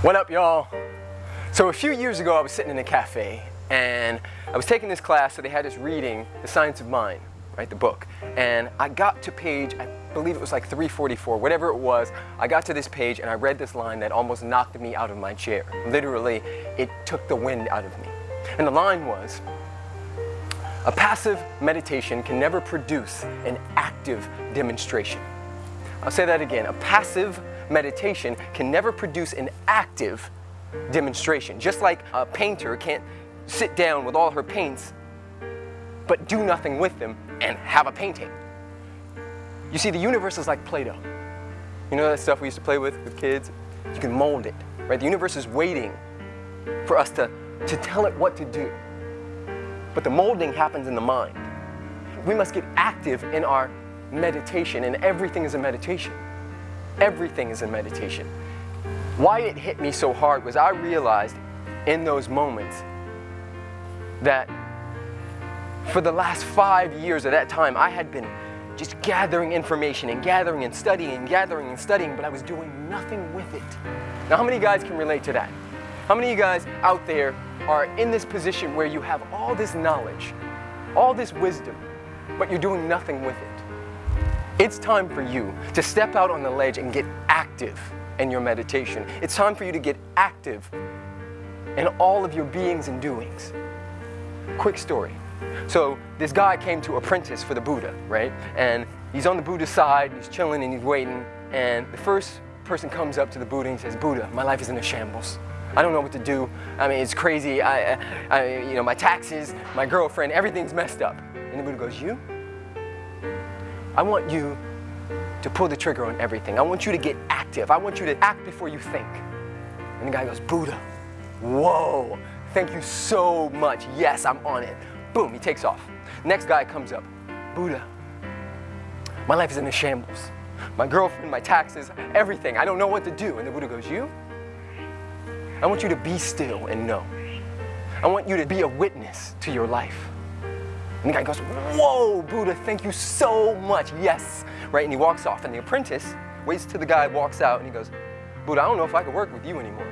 What up, y'all? So a few years ago, I was sitting in a cafe and I was taking this class, so they had us reading The Science of Mind, right, the book. And I got to page, I believe it was like 344, whatever it was, I got to this page and I read this line that almost knocked me out of my chair. Literally, it took the wind out of me. And the line was, a passive meditation can never produce an active demonstration. I'll say that again, a passive meditation can never produce an active demonstration. Just like a painter can't sit down with all her paints but do nothing with them and have a painting. You see, the universe is like Play-Doh. You know that stuff we used to play with with kids? You can mold it, right? The universe is waiting for us to, to tell it what to do. But the molding happens in the mind. We must get active in our meditation, and everything is a meditation. Everything is in meditation. Why it hit me so hard was I realized in those moments that for the last five years of that time, I had been just gathering information and gathering and studying and gathering and studying, but I was doing nothing with it. Now, how many guys can relate to that? How many of you guys out there are in this position where you have all this knowledge, all this wisdom, but you're doing nothing with it? It's time for you to step out on the ledge and get active in your meditation. It's time for you to get active in all of your beings and doings. Quick story. So this guy came to apprentice for the Buddha, right? And he's on the Buddha's side, he's chilling and he's waiting. And the first person comes up to the Buddha and says, Buddha, my life is in a shambles. I don't know what to do. I mean, it's crazy. I, I, you know, my taxes, my girlfriend, everything's messed up. And the Buddha goes, you? I want you to pull the trigger on everything. I want you to get active. I want you to act before you think. And the guy goes, Buddha, whoa, thank you so much. Yes, I'm on it. Boom, he takes off. Next guy comes up, Buddha, my life is in a shambles. My girlfriend, my taxes, everything. I don't know what to do. And the Buddha goes, you? I want you to be still and know. I want you to be a witness to your life. And the guy goes, whoa, Buddha, thank you so much. Yes. Right? And he walks off. And the apprentice waits till the guy walks out and he goes, Buddha, I don't know if I could work with you anymore.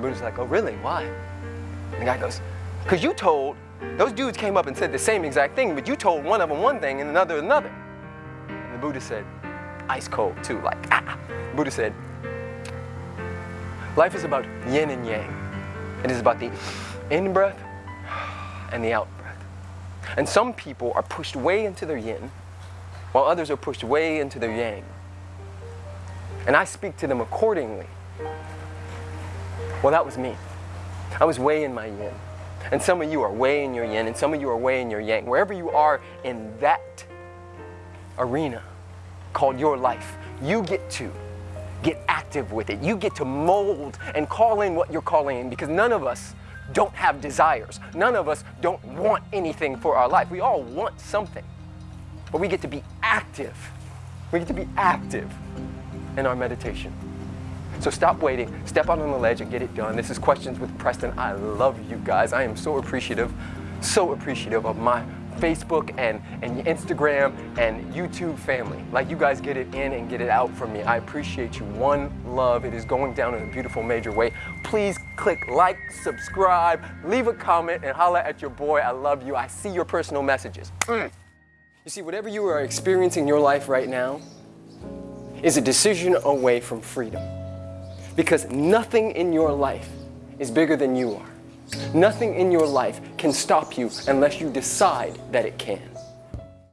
Buddha's like, oh, really? Why? And the guy goes, because you told, those dudes came up and said the same exact thing, but you told one of them one thing and another another. And the Buddha said, ice cold too, like, ah. Buddha said, life is about yin and yang. It is about the in-breath and the out and some people are pushed way into their yin, while others are pushed way into their yang. And I speak to them accordingly. Well, that was me. I was way in my yin. And some of you are way in your yin, and some of you are way in your yang. Wherever you are in that arena called your life, you get to get active with it. You get to mold and call in what you're calling in because none of us don't have desires. None of us don't want anything for our life. We all want something, but we get to be active. We get to be active in our meditation. So stop waiting, step out on the ledge and get it done. This is Questions with Preston. I love you guys. I am so appreciative, so appreciative of my Facebook and, and Instagram and YouTube family. Like you guys get it in and get it out from me. I appreciate you. One love. It is going down in a beautiful major way. Please click like, subscribe, leave a comment, and holla at your boy. I love you. I see your personal messages. Mm. You see, whatever you are experiencing in your life right now is a decision away from freedom. Because nothing in your life is bigger than you are. Nothing in your life can stop you unless you decide that it can.